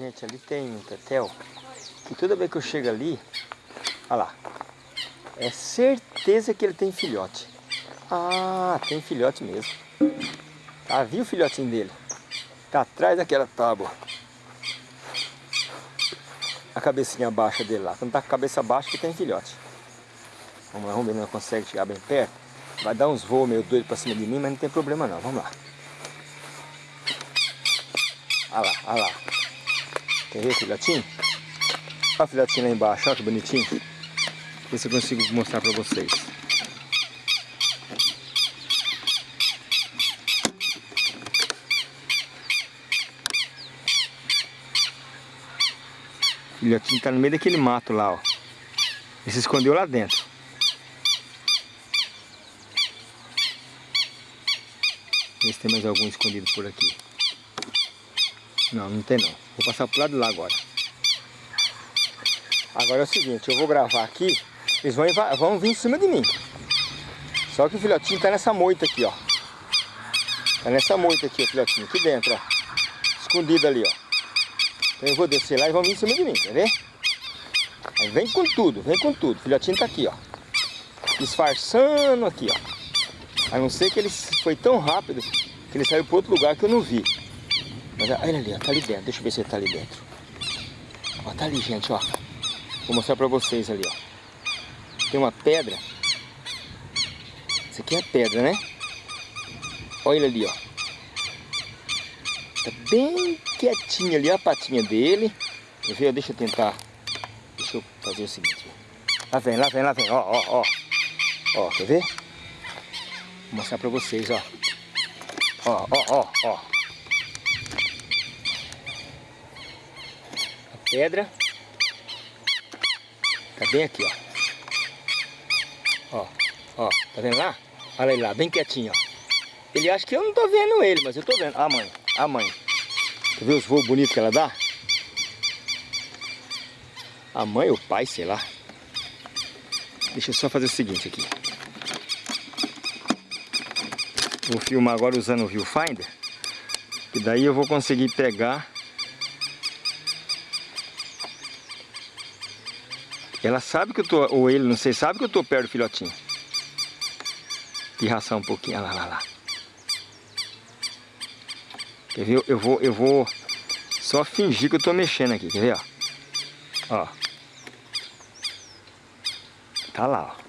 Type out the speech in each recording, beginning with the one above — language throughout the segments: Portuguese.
Gente, ali tem um tetel. E toda vez que eu chego ali, olha lá. É certeza que ele tem filhote. Ah, tem filhote mesmo. Tá, viu o filhotinho dele? Tá atrás daquela tábua. A cabecinha baixa dele lá. Quando tá com a cabeça baixa que tem filhote. Vamos lá, vamos ver não consegue chegar bem perto. Vai dar uns voos meio doido pra cima de mim, mas não tem problema não. Vamos lá. Olha lá, olha lá. Quer ver, filhotinho? Olha o filhotinho lá embaixo, olha que bonitinho. Ver se eu consigo mostrar pra vocês. O filhotinho tá no meio daquele mato lá, ó. Ele se escondeu lá dentro. Ver se tem mais algum escondido por aqui. Não, não tem não. Vou passar pro lado de lá agora. Agora é o seguinte, eu vou gravar aqui, eles vão, vão vir em cima de mim. Só que o filhotinho tá nessa moita aqui, ó. Tá nessa moita aqui, o filhotinho, aqui dentro, ó. Escondido ali, ó. Então eu vou descer lá e vão vir em cima de mim, quer ver? Aí vem com tudo, vem com tudo. O filhotinho tá aqui, ó. Disfarçando aqui, ó. A não ser que ele foi tão rápido que ele saiu para outro lugar que eu não vi. Mas olha ali, ó, tá ali dentro. Deixa eu ver se ele tá ali dentro. Ó, tá ali, gente, ó. Vou mostrar pra vocês ali, ó. Tem uma pedra. Isso aqui é pedra, né? Olha ele ali, ó. Tá bem quietinho ali, a patinha dele. Quer ver? Deixa eu tentar. Deixa eu fazer o seguinte. Lá vem, lá vem, lá vem. Ó, ó, ó. Ó, quer ver? Vou mostrar pra vocês, ó. Ó, ó, ó, ó. Pedra. Tá bem aqui, ó. Ó, ó, tá vendo lá? Olha ele lá, bem quietinho, ó. Ele acha que eu não tô vendo ele, mas eu tô vendo. Ah, mãe, a mãe. Você viu os voos bonitos que ela dá? A mãe ou o pai, sei lá. Deixa eu só fazer o seguinte aqui. Vou filmar agora usando o viewfinder. E daí eu vou conseguir pegar Ela sabe que eu tô, ou ele, não sei, sabe que eu tô perto do filhotinho. Pirraçar um pouquinho, olha lá, lá, lá. Quer ver? Eu vou, eu vou só fingir que eu tô mexendo aqui, quer ver, ó? Ó. Tá lá, ó.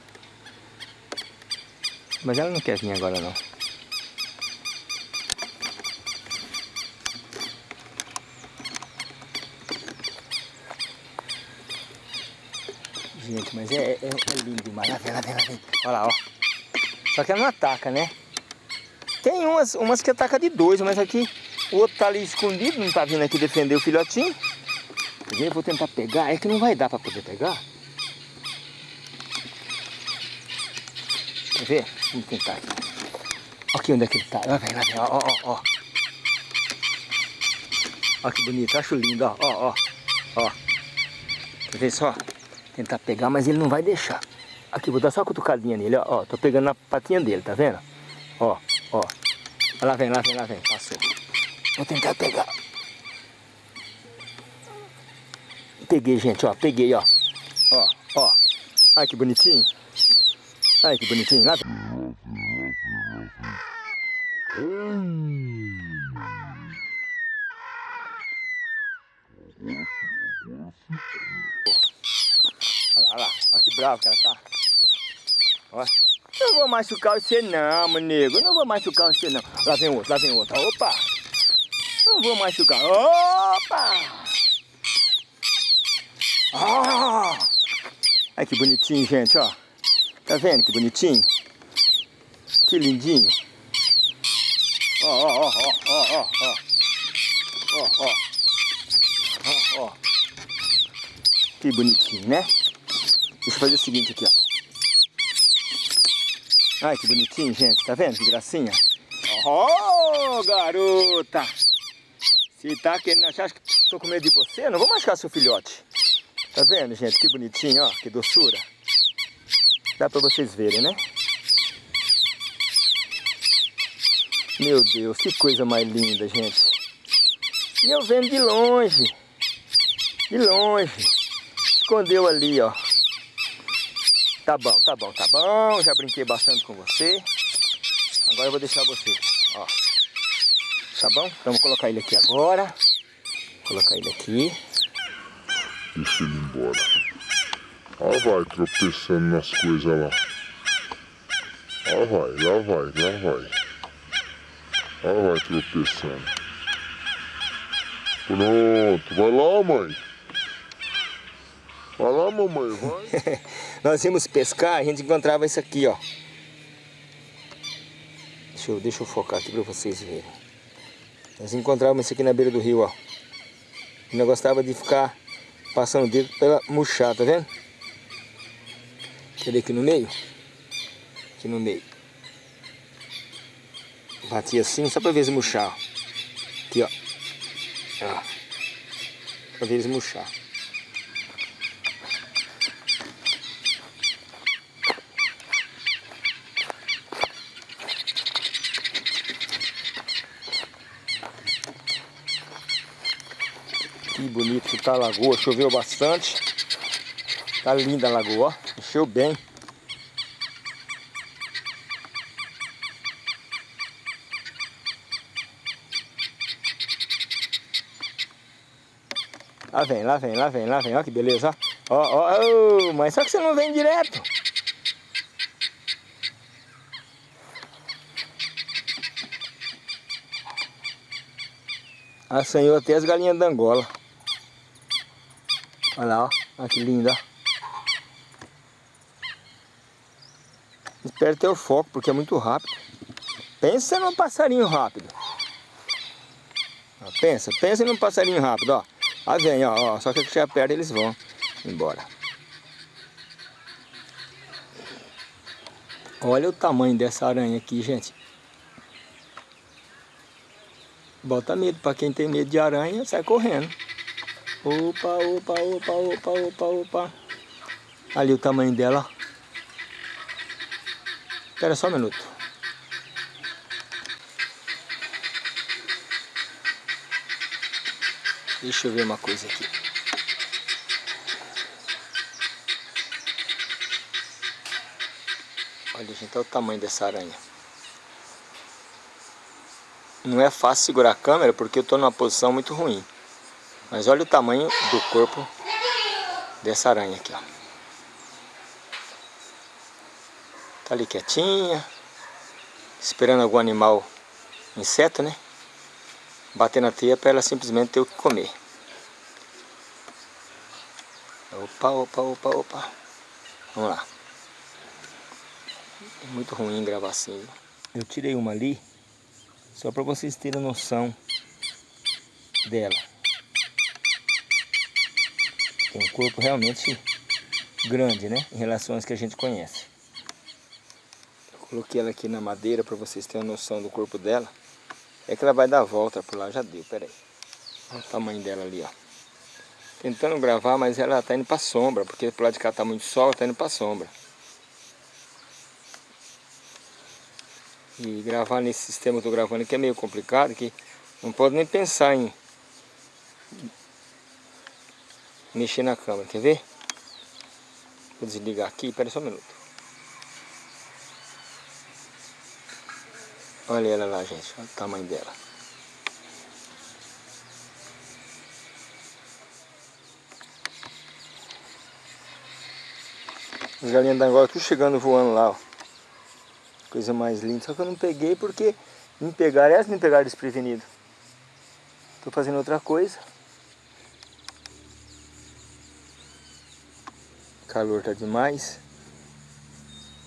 Mas ela não quer vir agora, não. Gente, mas é, é, é lindo demais. Lá vem, lá vem, lá vem. Olha lá, ó. Só que ela não ataca, né? Tem umas, umas que ataca de dois, mas aqui o outro tá ali escondido, não tá vindo aqui defender o filhotinho. Eu vou tentar pegar, é que não vai dar pra poder pegar. Quer ver? Vamos tentar aqui. Aqui onde é que ele tá. Lá vem, lá vem, ó, ó, ó. Olha que bonito, acho lindo, ó, ó, ó. Ó. Quer ver só? Tentar pegar, mas ele não vai deixar. Aqui, vou dar só uma cutucadinha nele, ó. ó tô pegando na patinha dele, tá vendo? Ó, ó. Lá vem, lá vem, lá vem. Passou. Vou tentar pegar. Peguei, gente, ó. Peguei, ó. Ó, ó. Ai, que bonitinho. Ai, que bonitinho. Lá vem. Hum. Olha lá, olha lá. Olha que bravo que ela tá. Não vou machucar você não, nego. Não vou machucar você não. Lá vem outro, lá vem outro. Opa! Não vou machucar. Opa! Ah! Olha que bonitinho, gente, ó. Tá vendo que bonitinho? Que lindinho. Ó, ó, ó, ó, ó, ó. Ó, ó. Ó, ó. Que bonitinho, né? Deixa eu fazer o seguinte aqui, ó. Ai, que bonitinho, gente. Tá vendo que gracinha? Oh, garota! Se tá querendo achar que tô com medo de você, não vou machucar seu filhote. Tá vendo, gente? Que bonitinho, ó. Que doçura. Dá pra vocês verem, né? Meu Deus, que coisa mais linda, gente. E eu vendo de longe. De longe. Escondeu ali, ó. Tá bom, tá bom, tá bom. Já brinquei bastante com você. Agora eu vou deixar você, ó. Tá bom? Então vou colocar ele aqui agora. Vou colocar ele aqui. Deixa ele embora. Ó vai tropeçando nas coisas lá. Ó vai, lá vai, lá vai. Ó vai tropeçando. Pronto, vai lá mãe. Vai lá mamãe, vai. Nós íamos pescar, a gente encontrava isso aqui, ó. Deixa eu, deixa eu focar aqui para vocês verem. Nós encontrávamos isso aqui na beira do rio, ó. E nós gostava de ficar passando o dedo pela murchar, tá vendo? Cadê aqui no meio? Aqui no meio. Batia assim, só para ver se murchar. Aqui, ó. ó. Pra ver eles murchar. Bonito que tá a lagoa, choveu bastante. Tá linda a lagoa, ó. Encheu bem. Lá vem, lá vem, lá vem, lá vem, ó que beleza, ó. Ó, ó, ó, mas só que você não vem direto. Assanhou até as galinhas da Angola. Olha lá, ó. Olha que linda. Espero ter o foco, porque é muito rápido. Pensa num passarinho rápido. Pensa, pensa num passarinho rápido, ó. Ah, vem, ó, ó. Só que chegar perto eles vão embora. Olha o tamanho dessa aranha aqui, gente. Bota medo. Para quem tem medo de aranha, sai correndo. Opa, opa, opa, opa, opa, opa. Ali o tamanho dela. Espera só um minuto. Deixa eu ver uma coisa aqui. Olha, gente, olha o tamanho dessa aranha. Não é fácil segurar a câmera porque eu estou numa posição muito ruim. Mas olha o tamanho do corpo dessa aranha aqui, ó. Tá ali quietinha, esperando algum animal, inseto, né? Bater na teia para ela simplesmente ter o que comer. Opa, opa, opa, opa. Vamos lá. É muito ruim gravar assim. Eu tirei uma ali, só para vocês terem noção dela. Tem um corpo realmente grande, né? Em relação às que a gente conhece. Eu coloquei ela aqui na madeira para vocês terem uma noção do corpo dela. É que ela vai dar a volta por lá, já deu, peraí. Olha o tamanho dela ali, ó. Tentando gravar, mas ela tá indo para sombra, porque por lado de cá tá muito sol, tá indo para sombra. E gravar nesse sistema que eu tô gravando aqui é meio complicado, que não pode nem pensar em mexer na câmera, quer ver? Vou desligar aqui, pera só um minuto. Olha ela lá, gente, olha o tamanho dela. As galinhas da Angola tudo chegando voando lá, ó. Coisa mais linda. Só que eu não peguei porque me pegaram, essa me pegaram desprevenido. Tô fazendo outra coisa. Calor tá demais.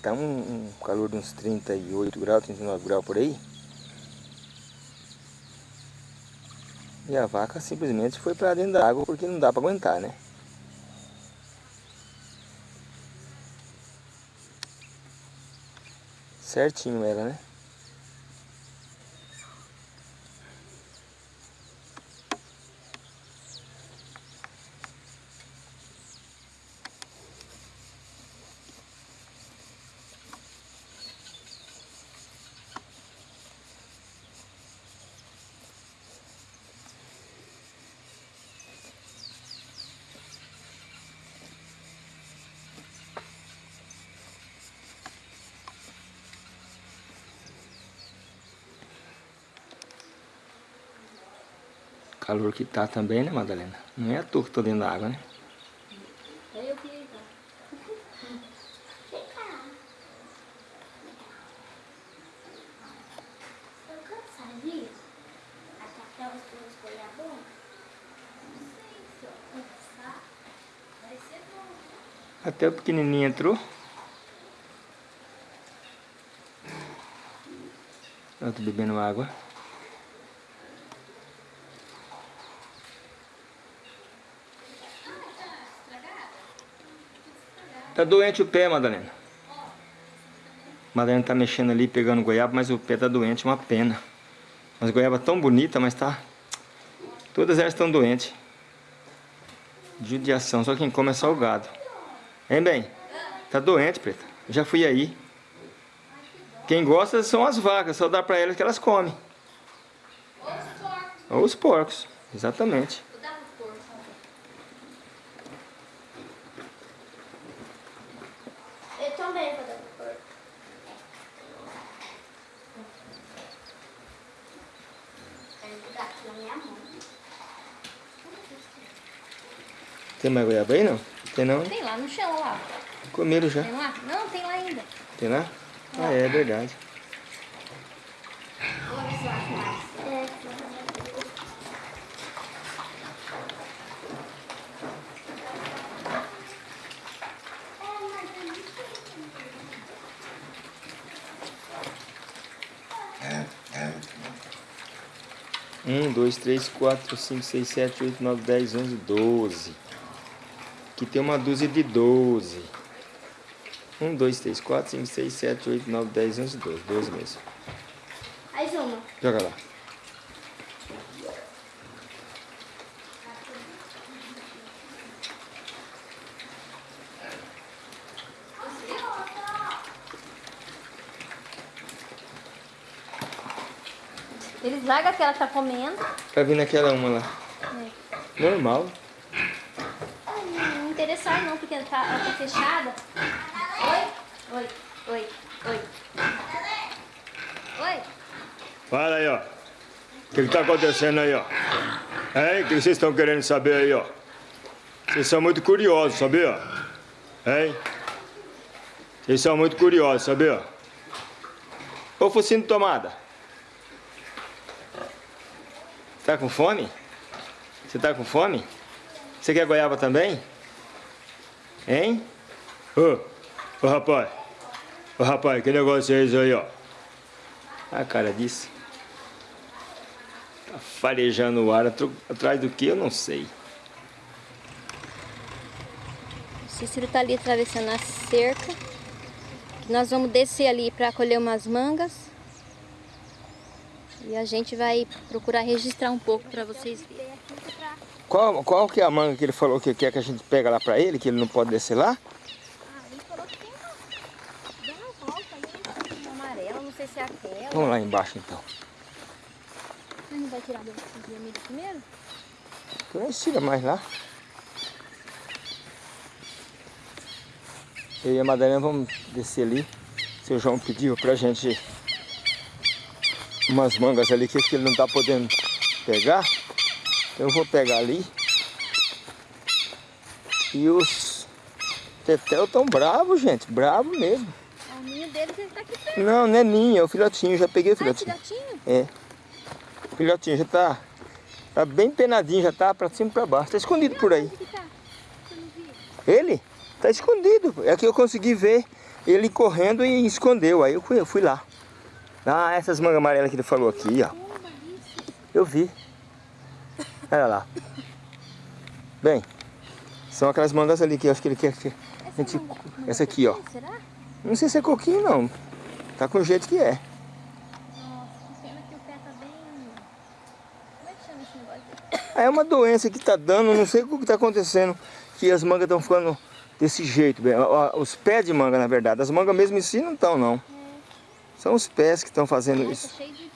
Tá um, um, calor de uns 38 graus, 39 graus por aí. E a vaca simplesmente foi para dentro da água porque não dá para aguentar, né? Certinho ela, né? Calor que tá também, né, Madalena? Não é a toa que tô dentro da água, né? Eu até o pequenininho entrou. Eu tô bebendo água. Tá doente o pé, Madalena. Madalena tá mexendo ali, pegando goiaba, mas o pé tá doente, uma pena. Mas goiaba tão bonita, mas tá... Todas elas estão doentes. Judiação, só quem come é salgado. Hein, bem? Tá doente, preta. Já fui aí. Quem gosta são as vacas, só dá pra elas que elas comem. Ou os porcos, exatamente. Eu dava força. Eu também vou dar pro porco. Quero dar aqui na minha mão. Tem mais goiaba aí, não? Tem não? Tem lá no chão, lá. Comeram já. Tem lá? Não, tem lá ainda. Tem lá? Ah, é, é verdade. Um, dois, três, quatro, cinco, seis, sete, oito, nove, dez, onze, doze. Aqui tem uma dúzia de doze. Um, dois, três, quatro, cinco, seis, sete, oito, nove, dez, onze, doze. Doze mesmo. mais uma. Joga lá. Eles largam aquela que tá comendo. Tá vindo aquela uma lá. Normal. Ah, Não não interessar não, porque ela tá, ela tá fechada. Oi? Oi, oi, oi. Oi? Fala aí, ó. O que, que tá acontecendo aí, ó? Hein? O que vocês estão querendo saber aí, ó? Vocês são muito curiosos, sabia? Hein? Vocês são muito curiosos, sabia? Ô, focinho de tomada. Tá com fome? Você tá com fome? Você quer goiaba também? Hein? Ô, ô rapaz. Ô rapaz, que negócio é esse aí, ó? A cara disso. Tá farejando o ar atrás do que eu não sei. Cícero tá ali atravessando a cerca. Nós vamos descer ali para colher umas mangas. E a gente vai procurar registrar um pouco para vocês verem. Qual, qual que é a manga que ele falou que quer que a gente pega lá pra ele, que ele não pode descer lá? Ah, ele falou que tem uma, uma volta ali, uma amarela, não sei se é aquela. Vamos lá embaixo então. A gente vai tirar do vermelho primeiro? Não tira mais lá. Eu e a Madalena vamos descer ali. O seu João pediu pra gente umas mangas ali que ele não tá podendo pegar. Eu vou pegar ali. E os tetel tão bravos, gente. Bravo mesmo. É o ninho deles, ele tá aqui perto. Não, não é ninho, é o filhotinho. Já peguei o Ah, filhotinho. filhotinho? É. O filhotinho já tá, tá bem penadinho, já tá pra cima e pra baixo. Tá escondido por aí. Tá? Ele tá escondido. É que eu consegui ver ele correndo e escondeu. Aí eu fui, eu fui lá. Ah, essas mangas amarelas que ele falou aqui, ó. Eu vi. Olha lá. Bem, são aquelas mangas ali que eu acho que ele quer que a gente... Essa aqui, ó. Não sei se é coquinho, não. Tá com o jeito que é. Nossa, que pena que o pé bem... Como é que chama esse negócio? É uma doença que tá dando, não sei o que tá acontecendo, que as mangas estão ficando desse jeito. bem. Os pés de manga, na verdade. As mangas mesmo em si não estão, não. São os pés que estão fazendo isso. cheio de...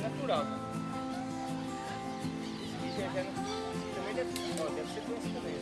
natural, né? Isso já, também deve, ó, deve ser doce também,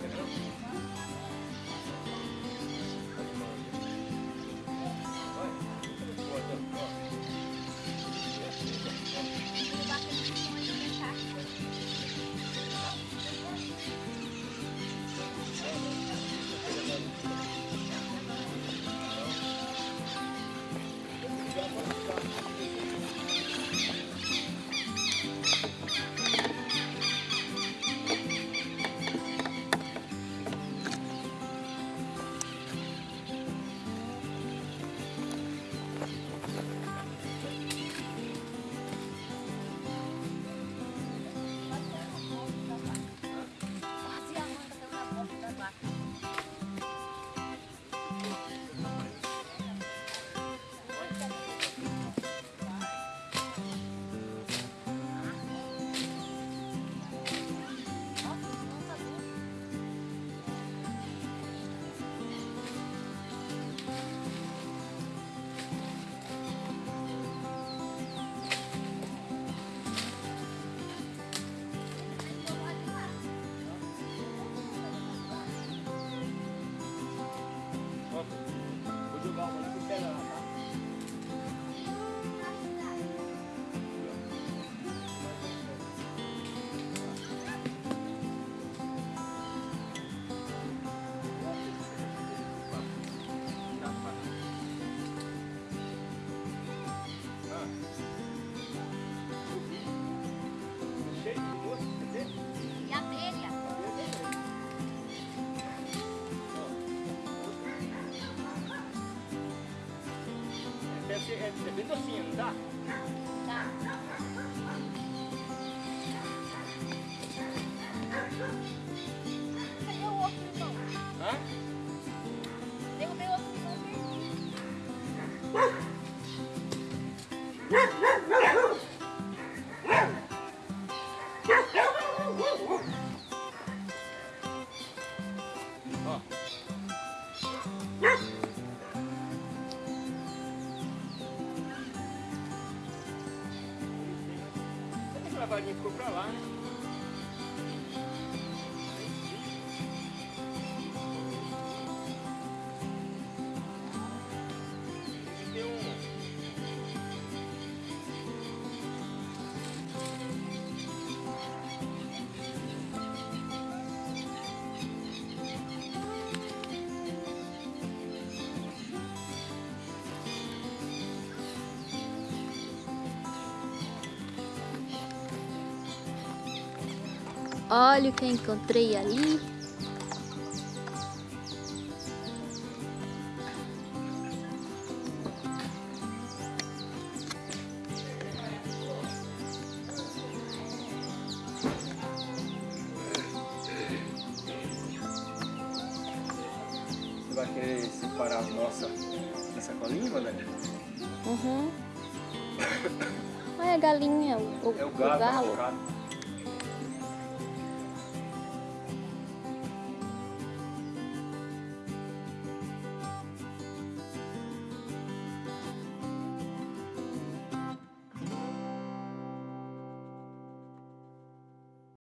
Deve ser, é, é varinha ficou pra lá, né? Olha o que eu encontrei ali. Você vai querer separar a nossa da sacolinha, Valéria? Uhum. Olha a galinha, o, o, É o o galo, galo. machucado.